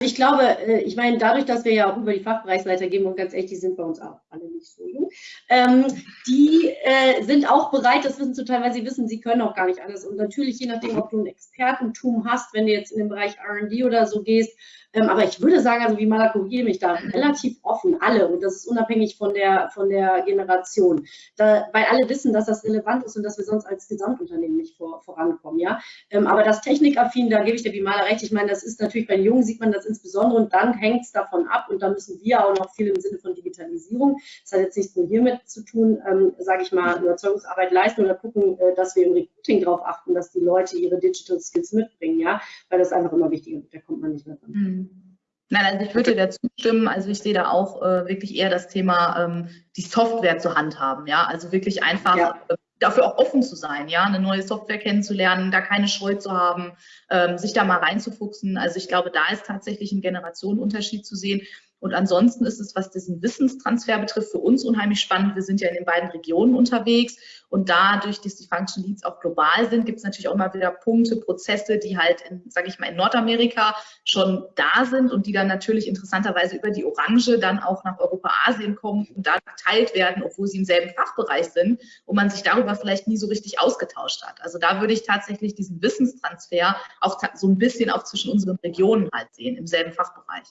ich glaube, äh, ich meine, dadurch, dass wir ja auch über die Fachbereichsleiter gehen, und ganz ehrlich, die sind bei uns auch alle nicht so jung, ähm, die äh, sind auch bereit, das Wissen zu teilen, weil sie wissen, sie können auch gar nicht alles. Und natürlich, je nachdem, ob du ein Expertentum hast, wenn du jetzt in den Bereich R&D oder so gehst, ähm, aber ich würde sagen, also wie mal korrigiere mich da, relativ offen, alle. Und das ist unabhängig von der, von der Generation. Da, weil alle wissen, dass das relevant ist und dass wir sonst als Gesamtunternehmen nicht vor, vorankommen. Ja? Ähm, aber das Technikaffin, da gebe ich der Bimala recht. Ich meine, das ist natürlich bei den Jungen sieht man das insbesondere und dann hängt es davon ab und dann müssen wir auch noch viel im Sinne von Digitalisierung, das hat jetzt nichts nur hiermit zu tun, ähm, sage ich mal, Überzeugungsarbeit leisten oder gucken, äh, dass wir im Recruiting darauf achten, dass die Leute ihre Digital Skills mitbringen, ja, weil das einfach immer wichtiger wird, da kommt man nicht mehr dran. Mhm. Nein, also ich würde dir dazu stimmen. Also ich sehe da auch äh, wirklich eher das Thema, ähm, die Software zu handhaben. Ja, also wirklich einfach ja. äh, dafür auch offen zu sein, ja, eine neue Software kennenzulernen, da keine Scheu zu haben, ähm, sich da mal reinzufuchsen. Also ich glaube, da ist tatsächlich ein Generationenunterschied zu sehen. Und ansonsten ist es, was diesen Wissenstransfer betrifft, für uns unheimlich spannend. Wir sind ja in den beiden Regionen unterwegs und dadurch, dass die Function Leads auch global sind, gibt es natürlich auch mal wieder Punkte, Prozesse, die halt, sage ich mal, in Nordamerika schon da sind und die dann natürlich interessanterweise über die Orange dann auch nach Europa, Asien kommen und da geteilt werden, obwohl sie im selben Fachbereich sind und man sich darüber vielleicht nie so richtig ausgetauscht hat. Also da würde ich tatsächlich diesen Wissenstransfer auch so ein bisschen auch zwischen unseren Regionen halt sehen, im selben Fachbereich.